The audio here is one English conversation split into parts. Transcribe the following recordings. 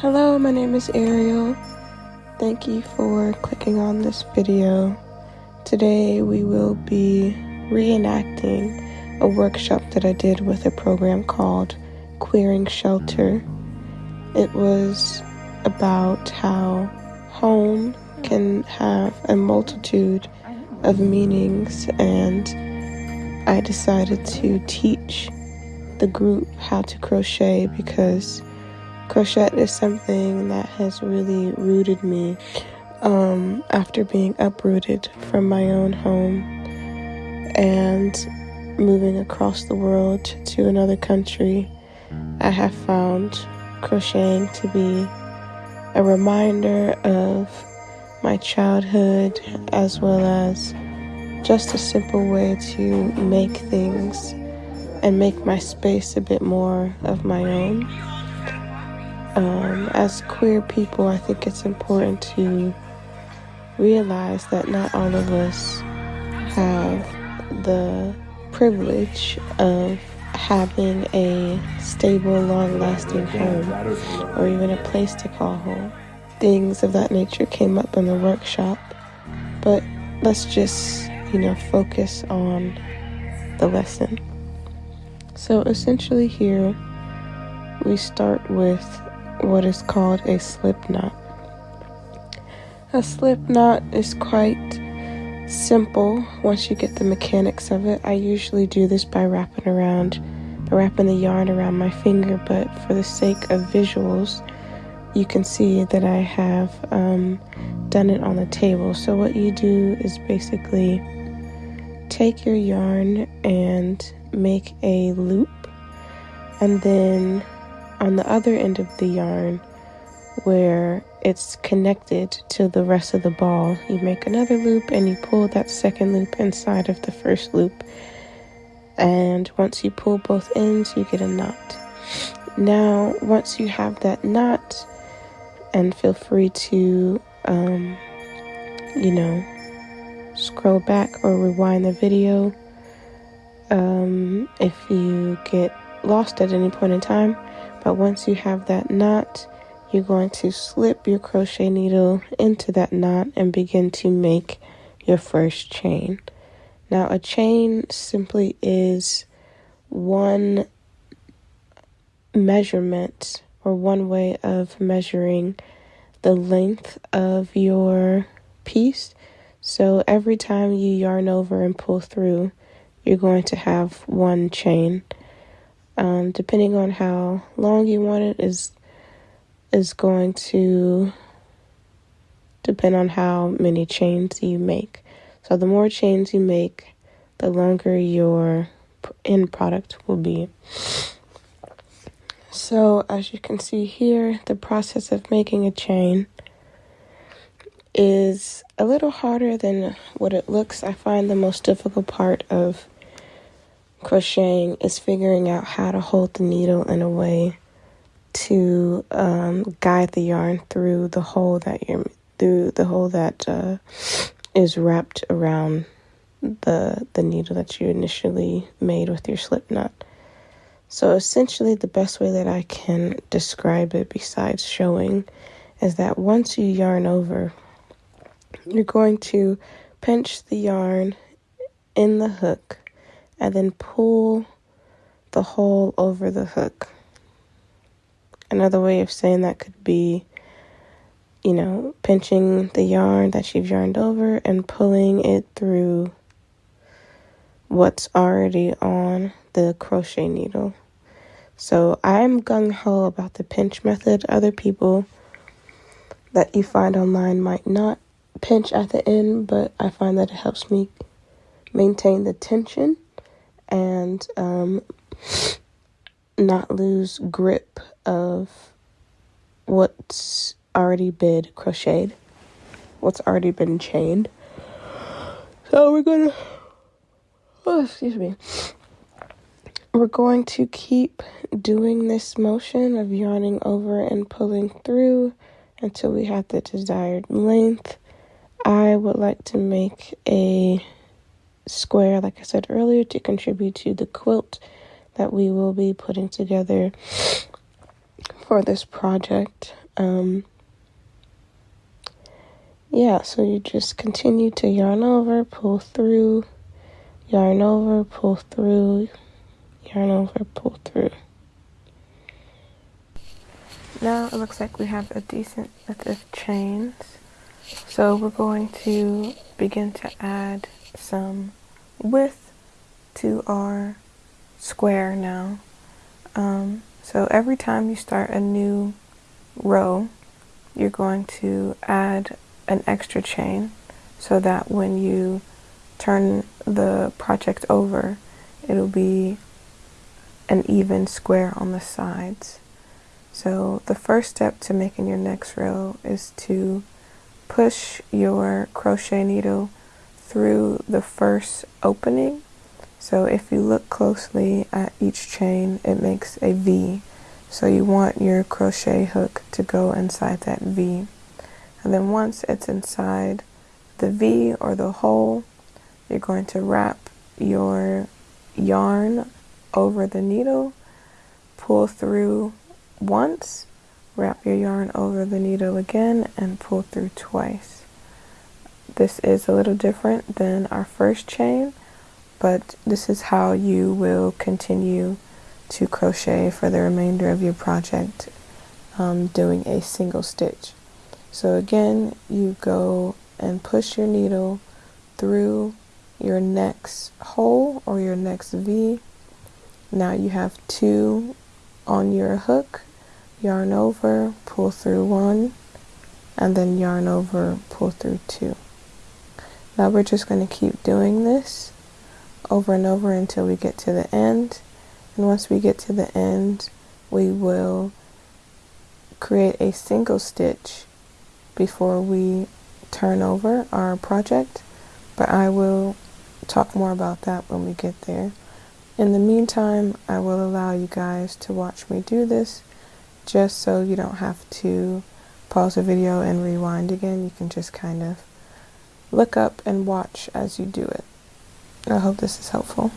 Hello, my name is Ariel. Thank you for clicking on this video. Today we will be reenacting a workshop that I did with a program called Queering Shelter. It was about how home can have a multitude of meanings and I decided to teach the group how to crochet because crochet is something that has really rooted me um, after being uprooted from my own home and moving across the world to another country. I have found crocheting to be a reminder of my childhood as well as just a simple way to make things and make my space a bit more of my own. Um, as queer people, I think it's important to realize that not all of us have the privilege of having a stable, long lasting home or even a place to call home. Things of that nature came up in the workshop, but let's just, you know, focus on the lesson. So essentially, here we start with what is called a slip knot. A slip knot is quite simple once you get the mechanics of it. I usually do this by wrapping around, wrapping the yarn around my finger, but for the sake of visuals, you can see that I have um, done it on the table. So, what you do is basically take your yarn and make a loop and then on the other end of the yarn where it's connected to the rest of the ball. You make another loop and you pull that second loop inside of the first loop. And once you pull both ends you get a knot. Now once you have that knot and feel free to um, you know scroll back or rewind the video um, if you get lost at any point in time. But once you have that knot, you're going to slip your crochet needle into that knot and begin to make your first chain. Now, a chain simply is one measurement or one way of measuring the length of your piece. So every time you yarn over and pull through, you're going to have one chain. Um, depending on how long you want it is is going to depend on how many chains you make. So the more chains you make, the longer your end product will be. So as you can see here, the process of making a chain is a little harder than what it looks. I find the most difficult part of crocheting is figuring out how to hold the needle in a way to um, guide the yarn through the hole that you're through the hole that uh, is wrapped around the the needle that you initially made with your slip knot. So essentially, the best way that I can describe it, besides showing, is that once you yarn over, you're going to pinch the yarn in the hook and then pull the hole over the hook. Another way of saying that could be, you know, pinching the yarn that you've yarned over and pulling it through what's already on the crochet needle. So I'm gung ho about the pinch method. Other people that you find online might not pinch at the end, but I find that it helps me maintain the tension and um, not lose grip of what's already been crocheted, what's already been chained. So we're gonna, oh, excuse me, we're going to keep doing this motion of yarning over and pulling through until we have the desired length. I would like to make a square, like I said earlier, to contribute to the quilt that we will be putting together for this project. Um, yeah, so you just continue to yarn over, pull through, yarn over, pull through, yarn over, pull through. Now it looks like we have a decent width of chains. So we're going to begin to add some width to our square now. Um, so every time you start a new row, you're going to add an extra chain so that when you turn the project over, it'll be an even square on the sides. So the first step to making your next row is to push your crochet needle through the first opening. So if you look closely at each chain, it makes a V. So you want your crochet hook to go inside that V. And then once it's inside the V or the hole, you're going to wrap your yarn over the needle, pull through once, wrap your yarn over the needle again, and pull through twice. This is a little different than our first chain, but this is how you will continue to crochet for the remainder of your project um, doing a single stitch. So again, you go and push your needle through your next hole or your next V. Now you have two on your hook, yarn over, pull through one, and then yarn over, pull through two. Now we're just going to keep doing this over and over until we get to the end. And once we get to the end, we will create a single stitch before we turn over our project, but I will talk more about that when we get there. In the meantime, I will allow you guys to watch me do this just so you don't have to pause the video and rewind again. You can just kind of look up and watch as you do it. I hope this is helpful.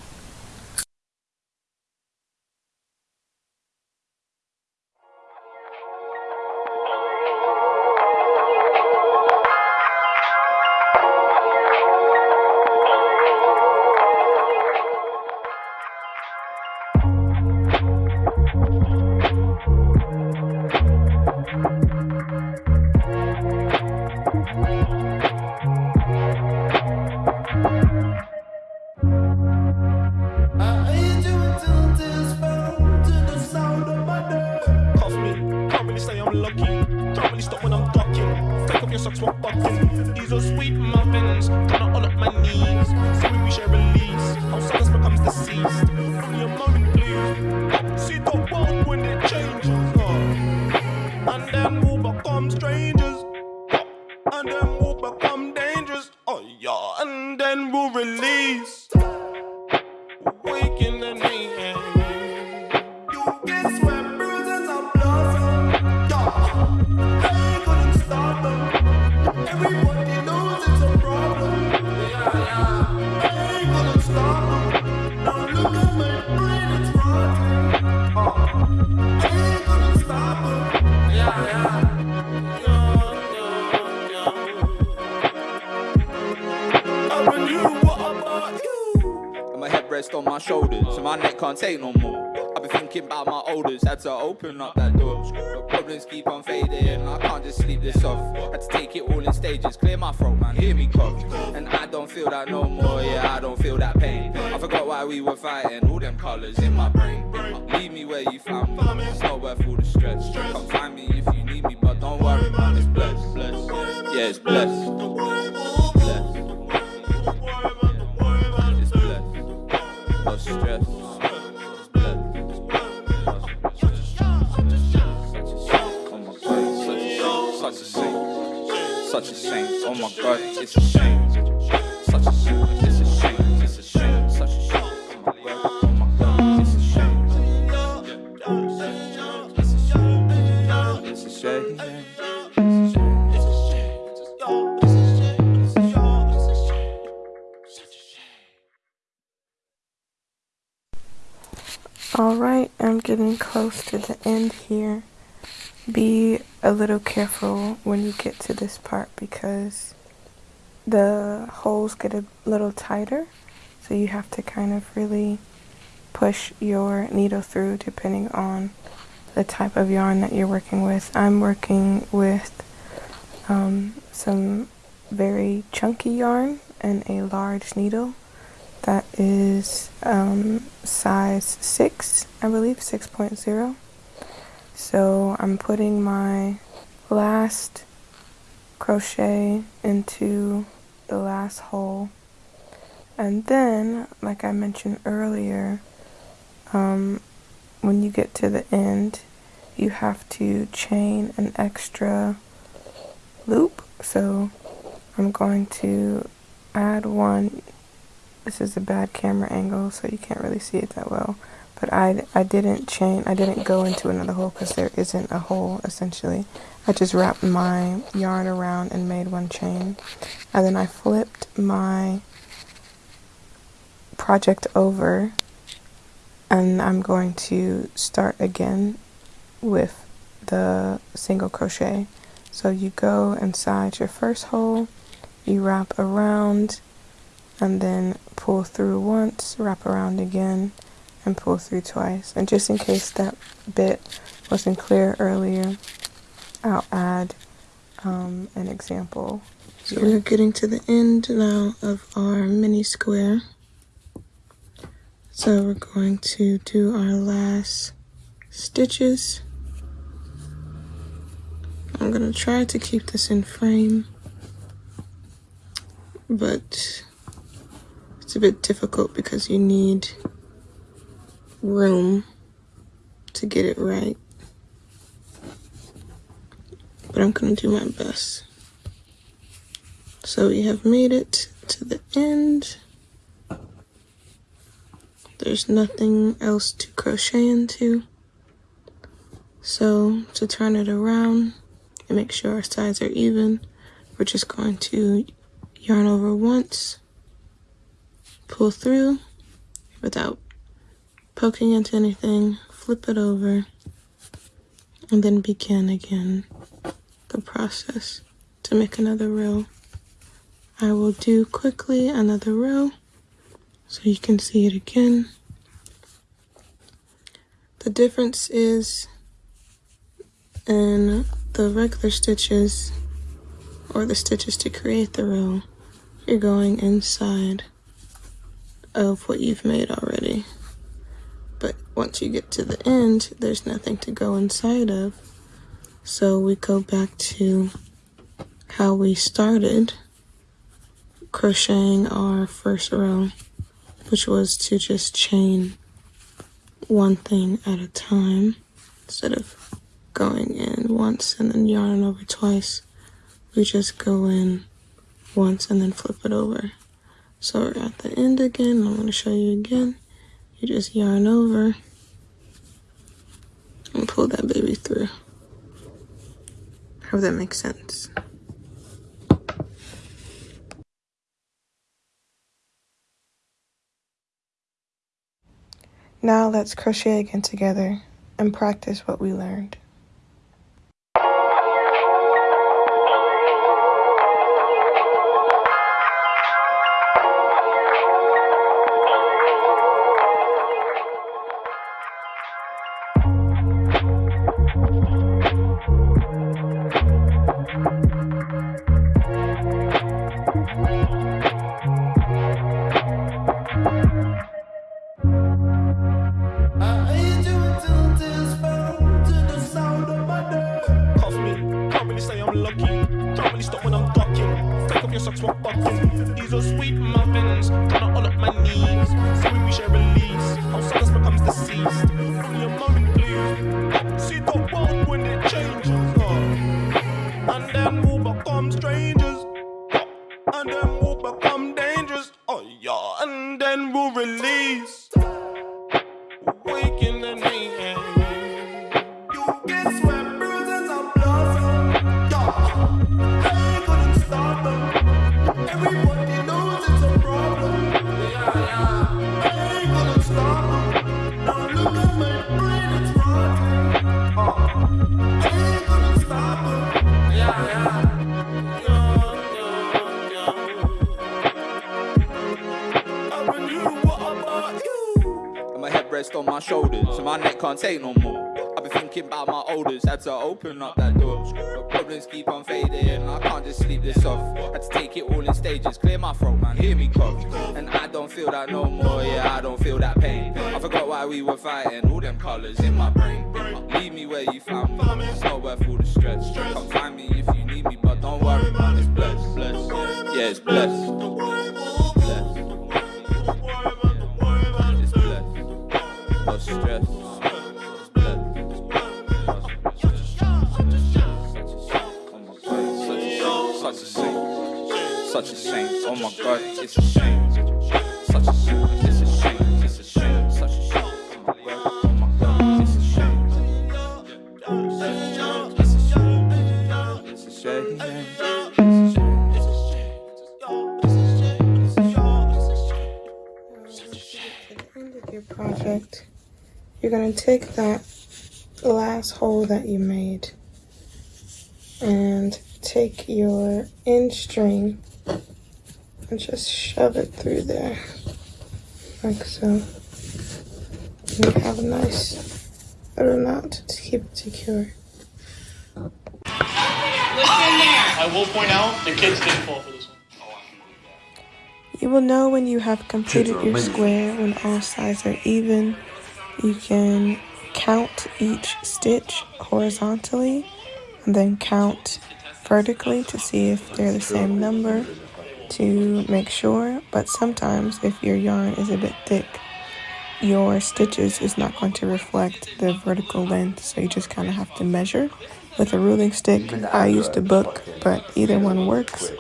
Can't take no more. I've been thinking about my olders, had to open up that door. The problems keep on fading, I can't just sleep this off. Had to take it all in stages, clear my throat, man, hear me cough. And I don't feel that no more, yeah, I don't feel that pain. I forgot why we were fighting, all them colours in my brain. Leave me where you found me, it's not worth all the stress. Come find me if you need me, but don't worry, man, it's blessed, blessed. Yeah, it's blessed. My god, it's a shame. Such a shame. It's a shame. It's a shame. Such a shame. Oh my god, it's a shame. It's a shame. It's a shame. Alright, I'm getting close to the end here. Be a little careful when you get to this part because the holes get a little tighter so you have to kind of really push your needle through depending on the type of yarn that you're working with. I'm working with um, some very chunky yarn and a large needle that is um, size 6 I believe 6.0 so I'm putting my last crochet into the last hole. And then like I mentioned earlier um, when you get to the end you have to chain an extra loop. So I'm going to add one. This is a bad camera angle so you can't really see it that well but I, I didn't chain I didn't go into another hole because there isn't a hole essentially. I just wrapped my yarn around and made one chain. And then I flipped my project over and I'm going to start again with the single crochet. So you go inside your first hole you wrap around and then pull through once wrap around again and pull through twice. And just in case that bit wasn't clear earlier I'll add um, an example. So we're getting to the end now of our mini square. So we're going to do our last stitches. I'm going to try to keep this in frame, but it's a bit difficult because you need room to get it right. But I'm going to do my best. So we have made it to the end. There's nothing else to crochet into. So to turn it around and make sure our sides are even, we're just going to yarn over once, pull through without poking into anything, flip it over, and then begin again the process to make another row. I will do quickly another row so you can see it again. The difference is in the regular stitches or the stitches to create the row, you're going inside of what you've made already. Once you get to the end, there's nothing to go inside of. So we go back to how we started crocheting our first row which was to just chain one thing at a time instead of going in once and then yarning over twice. We just go in once and then flip it over. So we're at the end again. I'm going to show you again. You just yarn over and pull that baby through. Hope that makes sense. Now let's crochet again together and practice what we learned. Can't take no more. I've been thinking about my olders, had to open up that door. But problems keep on fading, I can't just sleep this off. Had to take it all in stages, clear my throat, man, hear me cough. And I don't feel that no more, yeah, I don't feel that pain. I forgot why we were fighting, all them colours in my brain. Leave me where you found me, it's not worth all the stress. Come find me if you need me, but don't worry, man, it's blessed, blessed. Yeah, it's blessed. Blessed. Such a shame. Oh my god, it's a shame. Such a shame. Oh your project, you're going to take that last hole that you made and take your end string and just shove it through there like so. And you have a nice little knot to keep it secure. I will point out the kids didn't fall for this one. You will know when you have completed your square when all sides are even. You can count each stitch horizontally and then count vertically to see if they're the same number to make sure. But sometimes, if your yarn is a bit thick, your stitches is not going to reflect the vertical length, so you just kind of have to measure with a ruling stick. I used a book, but either one works.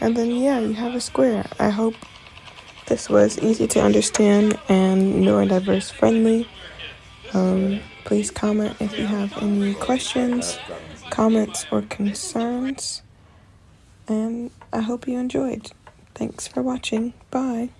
And then, yeah, you have a square. I hope this was easy to understand and neurodiverse friendly. Um, please comment if you have any questions, comments, or concerns. And I hope you enjoyed. Thanks for watching. Bye.